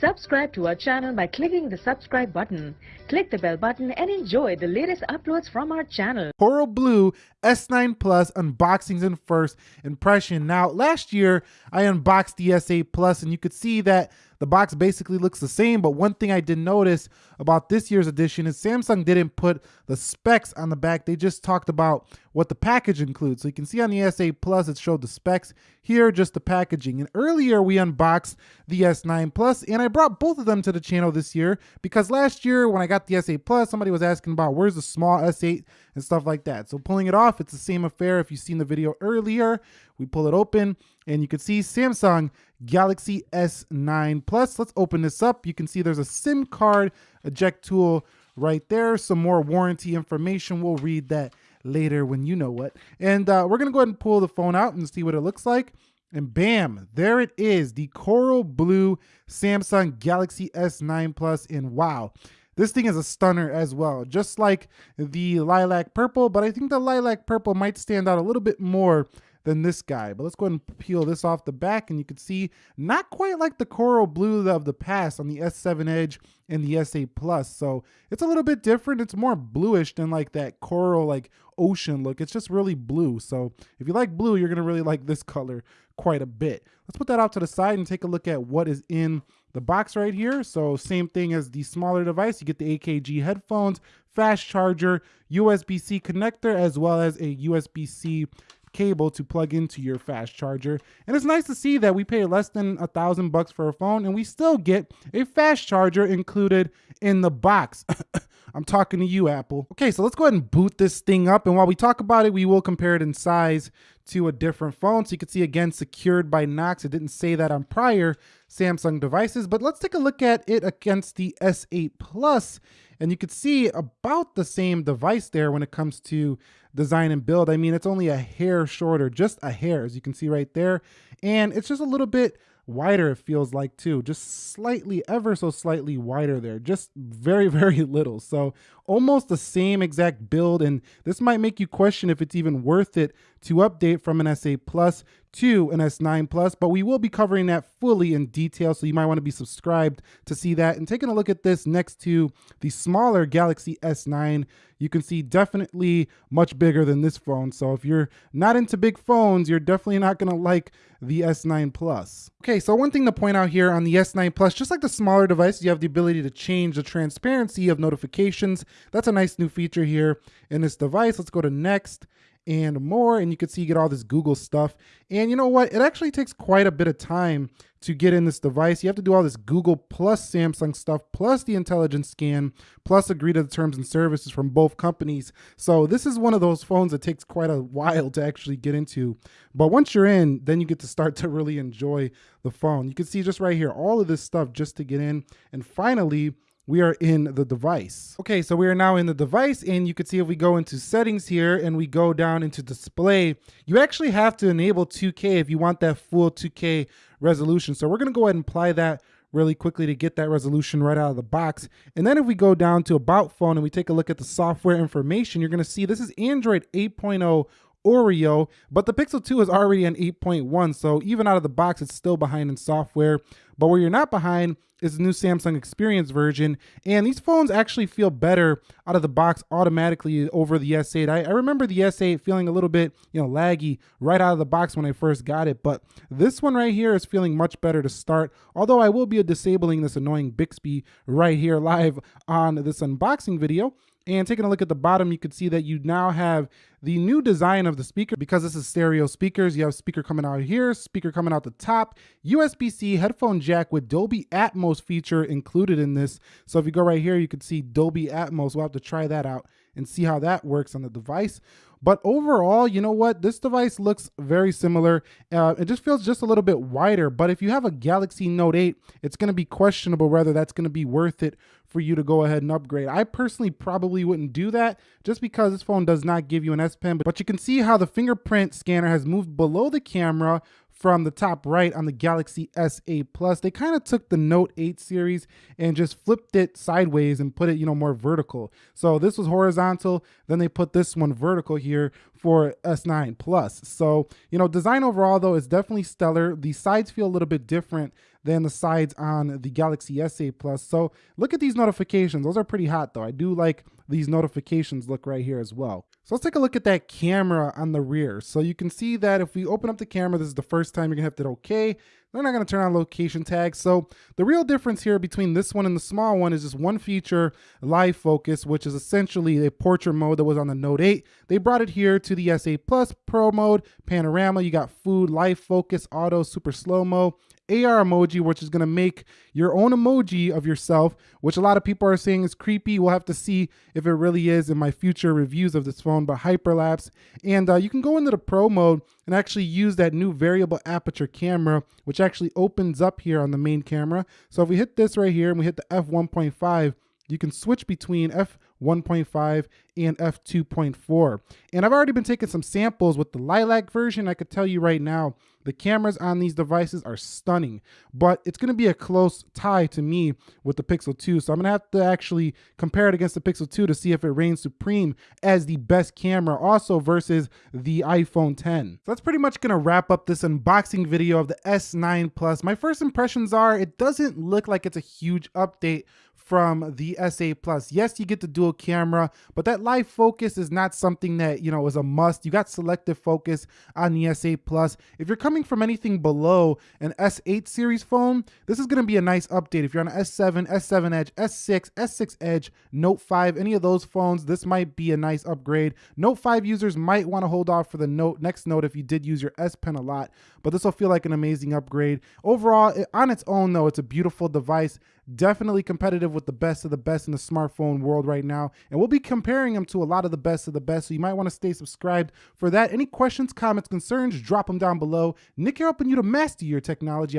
Subscribe to our channel by clicking the subscribe button. Click the bell button and enjoy the latest uploads from our channel. Coral Blue S9 Plus unboxings and first impression. Now, last year I unboxed the S8 Plus and you could see that the box basically looks the same, but one thing I did notice about this year's edition is Samsung didn't put the specs on the back. They just talked about what the package includes. So you can see on the S8 Plus, it showed the specs. Here, just the packaging. And earlier we unboxed the S9 Plus, and I brought both of them to the channel this year because last year when I got the S8 Plus, somebody was asking about where's the small S8 and stuff like that. So pulling it off, it's the same affair. If you've seen the video earlier, we pull it open and you can see Samsung Galaxy S9 Plus. Let's open this up. You can see there's a SIM card eject tool right there. Some more warranty information. We'll read that later when you know what. And uh, we're going to go ahead and pull the phone out and see what it looks like. And bam, there it is, the coral blue Samsung Galaxy S9 Plus. And wow, this thing is a stunner as well, just like the lilac purple, but I think the lilac purple might stand out a little bit more than this guy. But let's go ahead and peel this off the back and you can see not quite like the coral blue of the past on the S7 Edge and the S8 Plus. So it's a little bit different. It's more bluish than like that coral like ocean look. It's just really blue. So if you like blue, you're going to really like this color quite a bit. Let's put that out to the side and take a look at what is in the box right here. So same thing as the smaller device. You get the AKG headphones, fast charger, USB-C connector, as well as a USB-C cable to plug into your fast charger. And it's nice to see that we pay less than a thousand bucks for a phone and we still get a fast charger included in the box. I'm talking to you, Apple. Okay, so let's go ahead and boot this thing up. And while we talk about it, we will compare it in size to a different phone. So you can see again, secured by Knox. It didn't say that on prior Samsung devices, but let's take a look at it against the S8 Plus. And you can see about the same device there when it comes to design and build. I mean, it's only a hair shorter, just a hair, as you can see right there. And it's just a little bit wider, it feels like too, just slightly, ever so slightly wider there, just very, very little. So almost the same exact build. And this might make you question if it's even worth it to update from an S8 Plus to an S9 Plus, but we will be covering that fully in detail. So you might want to be subscribed to see that. And taking a look at this next to the smaller Galaxy S9, you can see definitely much bigger than this phone. So if you're not into big phones, you're definitely not going to like the S9 Plus. Okay, so one thing to point out here on the S9 Plus, just like the smaller device, you have the ability to change the transparency of notifications. That's a nice new feature here in this device. Let's go to next and more. And you can see you get all this Google stuff. And you know what? It actually takes quite a bit of time to get in this device. You have to do all this Google plus Samsung stuff, plus the intelligence scan, plus agree to the terms and services from both companies. So this is one of those phones that takes quite a while to actually get into. But once you're in, then you get to start to really enjoy the phone. You can see just right here, all of this stuff just to get in. And finally, we are in the device. Okay, so we are now in the device and you can see if we go into settings here and we go down into display, you actually have to enable 2K if you want that full 2K resolution. So we're gonna go ahead and apply that really quickly to get that resolution right out of the box. And then if we go down to about phone and we take a look at the software information, you're gonna see this is Android 8.0 Oreo, but the Pixel 2 is already an 8.1, so even out of the box, it's still behind in software. But where you're not behind is the new Samsung Experience version, and these phones actually feel better out of the box automatically over the S8. I, I remember the S8 feeling a little bit, you know, laggy right out of the box when I first got it, but this one right here is feeling much better to start, although I will be disabling this annoying Bixby right here live on this unboxing video. And taking a look at the bottom, you can see that you now have the new design of the speaker because this is stereo speakers. You have speaker coming out here, speaker coming out the top, USB-C headphone jack with Dolby Atmos feature included in this. So if you go right here, you can see Dolby Atmos. We'll have to try that out and see how that works on the device. But overall, you know what? This device looks very similar. Uh, it just feels just a little bit wider. But if you have a Galaxy Note 8, it's going to be questionable whether that's going to be worth it for you to go ahead and upgrade. I personally probably wouldn't do that just because this phone does not give you an S Pen. But you can see how the fingerprint scanner has moved below the camera from the top right on the Galaxy S8 Plus. They kind of took the Note 8 series and just flipped it sideways and put it, you know, more vertical. So this was horizontal, then they put this one vertical here for S9 Plus. So, you know, design overall though is definitely stellar. The sides feel a little bit different than the sides on the Galaxy S8 Plus. So look at these notifications. Those are pretty hot though. I do like these notifications look right here as well. So let's take a look at that camera on the rear. So you can see that if we open up the camera, this is the first time you're gonna have to hit okay. They're not gonna turn on location tags. So the real difference here between this one and the small one is just one feature, live focus, which is essentially a portrait mode that was on the Note 8. They brought it here to the S8 Plus Pro mode, panorama, you got food, live focus, auto, super slow-mo, AR emoji, which is going to make your own emoji of yourself, which a lot of people are saying is creepy. We'll have to see if it really is in my future reviews of this phone, but hyperlapse. And uh, you can go into the pro mode and actually use that new variable aperture camera, which actually opens up here on the main camera. So if we hit this right here and we hit the f1.5, you can switch between f1.5 and f2.4. And I've already been taking some samples with the Lilac version. I could tell you right now, the cameras on these devices are stunning, but it's going to be a close tie to me with the Pixel 2. So I'm to have to actually compare it against the Pixel 2 to see if it reigns supreme as the best camera also versus the iPhone 10. So that's pretty much going to wrap up this unboxing video of the S9 Plus. My first impressions are it doesn't look like it's a huge update from the S8 Plus. Yes, you get the dual camera, but that live focus is not something that, you know, is a must. You got selective focus on the S8 Plus. If you're coming from anything below an S8 series phone, this is going to be a nice update. If you're on an S7, S7 Edge, S6, S6 Edge, Note 5, any of those phones, this might be a nice upgrade. Note 5 users might want to hold off for the Note next Note if you did use your S Pen a lot, but this will feel like an amazing upgrade. Overall, on its own though, it's a beautiful device definitely competitive with the best of the best in the smartphone world right now. And we'll be comparing them to a lot of the best of the best. So you might want to stay subscribed for that. Any questions, comments, concerns, drop them down below. Nick here helping you to master your technology.